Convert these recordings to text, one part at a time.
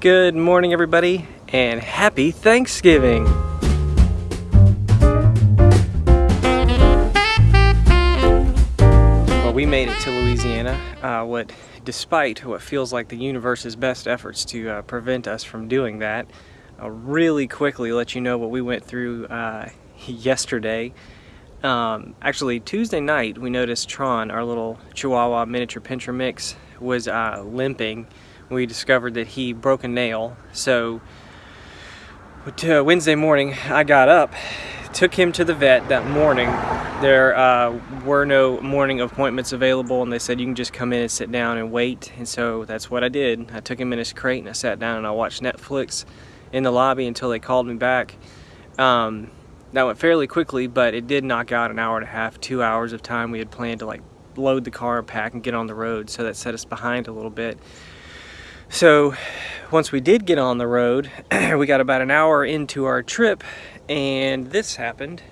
Good morning everybody and happy Thanksgiving! Well we made it to Louisiana, uh, what despite what feels like the universe's best efforts to uh, prevent us from doing that. I'll really quickly let you know what we went through uh, yesterday. Um, actually Tuesday night we noticed Tron, our little Chihuahua miniature pinscher mix, was uh, limping we discovered that he broke a nail. So uh, Wednesday morning, I got up, took him to the vet that morning. There uh, were no morning appointments available, and they said you can just come in and sit down and wait. And so that's what I did. I took him in his crate and I sat down and I watched Netflix in the lobby until they called me back. Um, that went fairly quickly, but it did knock out an hour and a half, two hours of time we had planned to like load the car, pack, and get on the road. So that set us behind a little bit. So once we did get on the road, we got about an hour into our trip and this happened.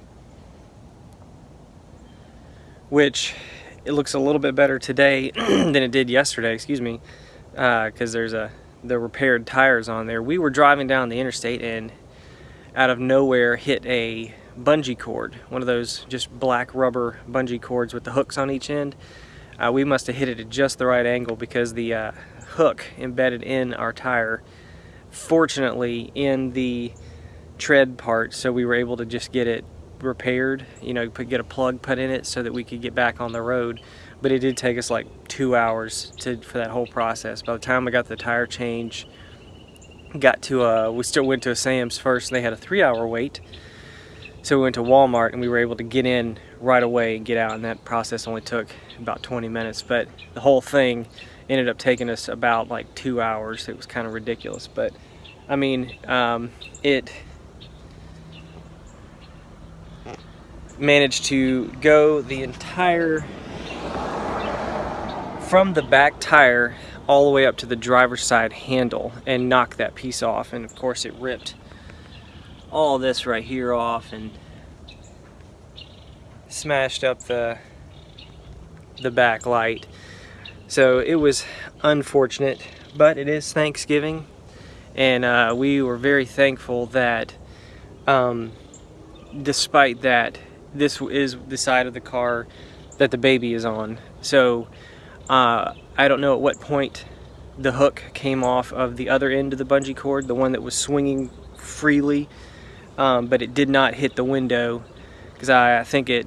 Which it looks a little bit better today than it did yesterday, excuse me, because uh, there's a the repaired tires on there. We were driving down the interstate and out of nowhere hit a bungee cord, one of those just black rubber bungee cords with the hooks on each end. Uh, we must have hit it at just the right angle because the uh, hook embedded in our tire fortunately in the tread part so we were able to just get it repaired you know put, get a plug put in it so that we could get back on the road. But it did take us like two hours to for that whole process. By the time we got the tire change got to a we still went to a Sam's first and they had a three hour wait. So we went to Walmart and we were able to get in right away and get out and that process only took about 20 minutes. But the whole thing ended up taking us about like two hours. It was kind of ridiculous, but I mean, um, it managed to go the entire from the back tire all the way up to the driver's side handle and knock that piece off and of course it ripped all this right here off and smashed up the the back light so it was unfortunate, but it is Thanksgiving, and uh, we were very thankful that um, despite that, this is the side of the car that the baby is on. So uh, I don't know at what point the hook came off of the other end of the bungee cord, the one that was swinging freely, um, but it did not hit the window because I, I think it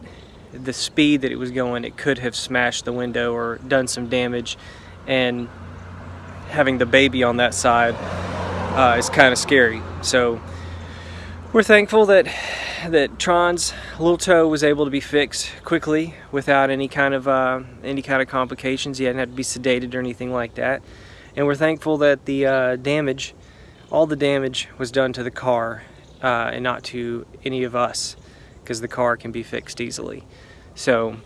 the speed that it was going, it could have smashed the window or done some damage. And having the baby on that side uh, is kind of scary. So we're thankful that that Tron's little toe was able to be fixed quickly without any kind of uh, any kind of complications. He hadn't had to be sedated or anything like that. And we're thankful that the uh, damage, all the damage was done to the car uh, and not to any of us because the car can be fixed easily. So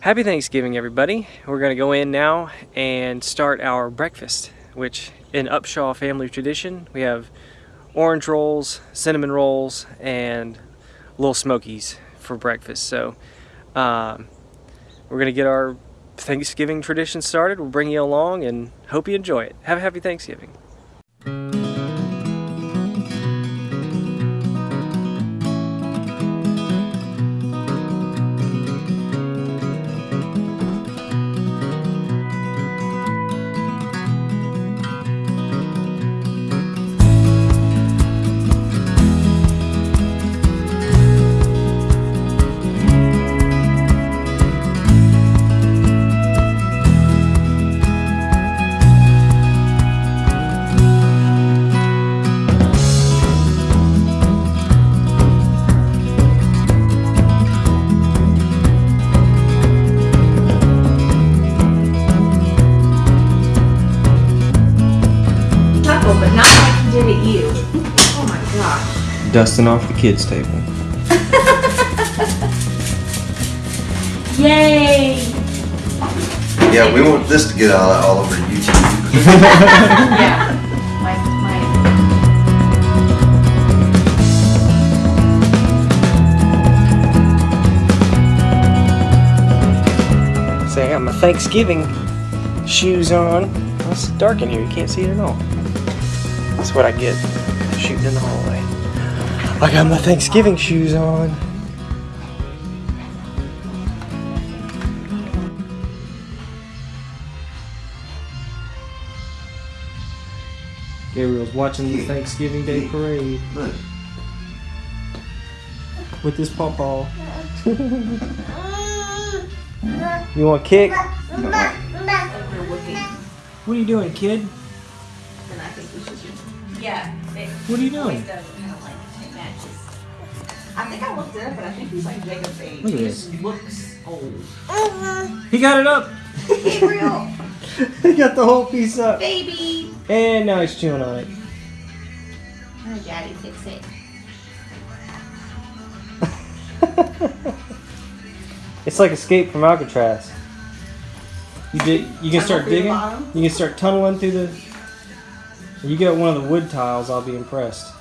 happy Thanksgiving everybody. We're going to go in now and start our breakfast which in Upshaw family tradition we have orange rolls, cinnamon rolls, and little smokies for breakfast. So um, we're going to get our Thanksgiving tradition started. We'll bring you along and hope you enjoy it. Have a happy Thanksgiving. Dusting off the kids' table. Yay! Yeah, we want this to get all, all over YouTube. yeah. My, my. Say, I got my Thanksgiving shoes on. Well, it's dark in here, you can't see it at all. That's what I get shooting in the hallway. I got my Thanksgiving shoes on. Gabriel's watching the Thanksgiving Day parade Look. with his pawpaw. you want a kick? What are you doing, kid? And I think we should just. Yeah. What are you doing? Does kind of like it matches. I think I looked it up, but I think he's like Jacob's age. Look at he this. just looks old. Uh-huh. He got it up. Gabriel, he got the whole piece up. baby. And now he's chewing on it. Oh, Daddy, fix it. it's like Escape from Alcatraz. You did. You can start digging. You can start tunneling through the. You get one of the wood tiles. I'll be impressed.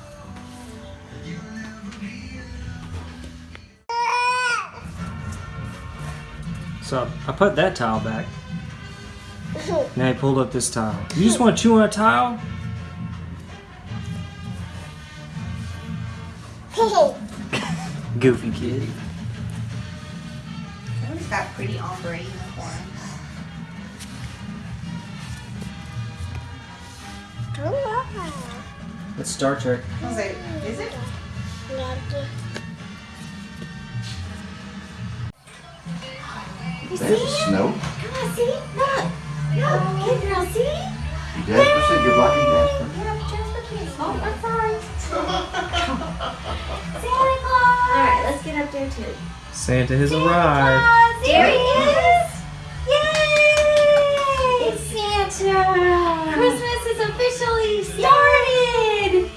So I put that tile back. Now I pulled up this tile. You just want to chew on a tile? Goofy kid. He's got pretty ombre uniform. It's ah. Star Trek. Is it? Is it? They have to snow. Come on, see? Look. Look, kid girl, see? You Jasper said you're blocking Jasper. Yeah, Jasper kids. Oh, I'm sorry. Santa Claus. All right, let's get up there too. Santa has arrived. Claus, there he is. Yay! It's Santa. Christmas is officially started.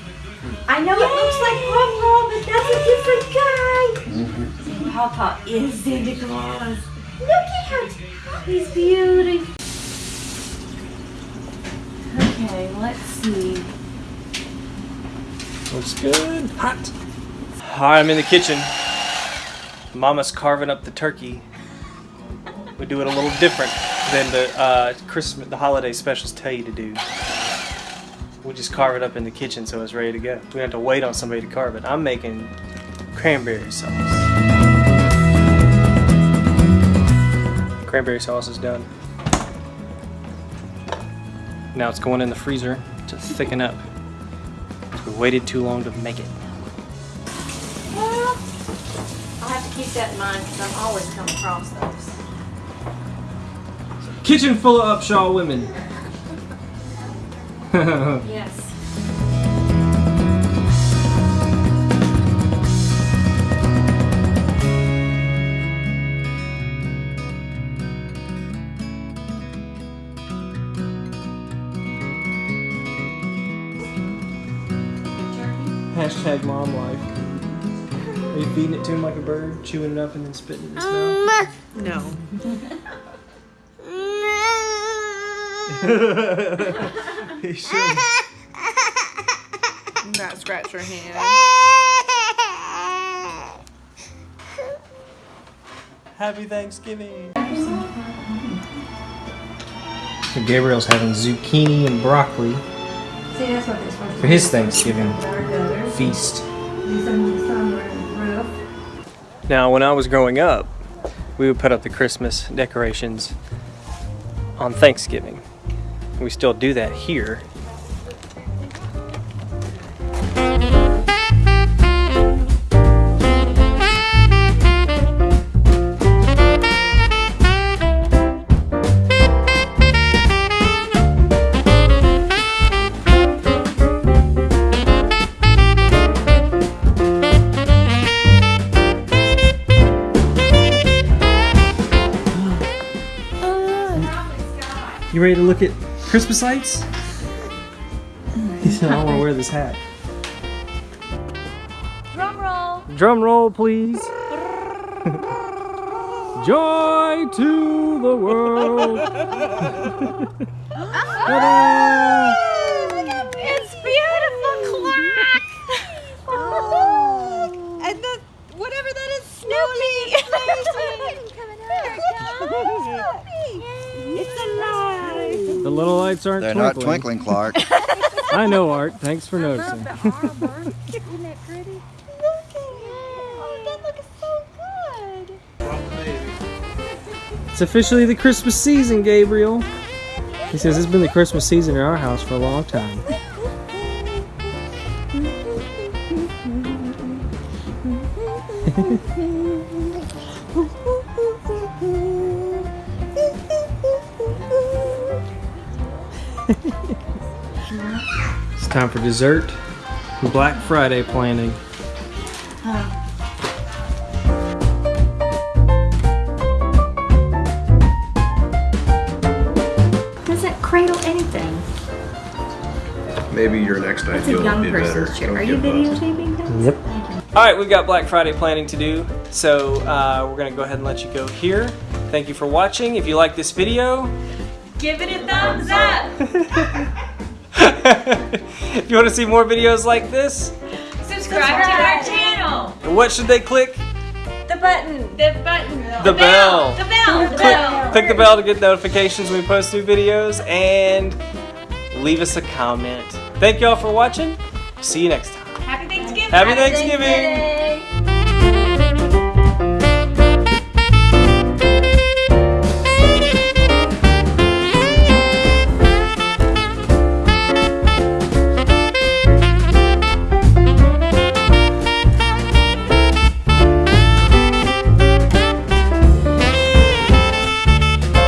I know it looks like Pawpaw, but that's a different guy. Mm-hmm. Pawpaw is Santa Claus. Look at how he's beautiful. Okay, let's see. Looks good. Hot. Alright, I'm in the kitchen. Mama's carving up the turkey. We do it a little different than the uh, Christmas, the holiday specials tell you to do. We just carve it up in the kitchen so it's ready to go. We have to wait on somebody to carve it. I'm making cranberry sauce. Cranberry sauce is done. Now it's going in the freezer to thicken up. We waited too long to make it. Well, I'll have to keep that in mind because I'm always come across those. Kitchen full of Upshaw women. Yes. Hashtag mom life. Are you feeding it to him like a bird, chewing it up and then spitting it in his mouth? No. he should. Not scratch your hand. Happy Thanksgiving. So Gabriel's having zucchini and broccoli See, that's what they're supposed to for his Thanksgiving do. Feast. Now, when I was growing up, we would put up the Christmas decorations on Thanksgiving. We still do that here. Ready to look at Christmas lights? He said, I want to wear this hat. Drum roll. Drum roll, please. Joy to the world. Ta-da! It's beautiful clock. Oh. And the whatever that is, Snoopy. It's alive. The little lights aren't They're twinkling. not twinkling, Clark. I know, Art. Thanks for noticing. Isn't that pretty? Look at it. Oh, that looks so good. It's officially the Christmas season, Gabriel. He says it's been the Christmas season in our house for a long time. time for dessert and Black Friday planning. Doesn't cradle anything. Maybe your next It's idea a will be better. chair. Are you videotaping that? Yep. All right, we've got Black Friday planning to do, so uh, we're gonna go ahead and let you go here. Thank you for watching. If you like this video, Give it a thumbs up. if you want to see more videos like this, Subscribe to our channel. what should they click? The button. The button. The bell. The bell. The Click, bell. click the bell to get notifications when we post new videos and leave us a comment. Thank y'all for watching. See you next time. Happy Thanksgiving. Happy Thanksgiving.